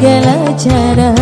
segala cara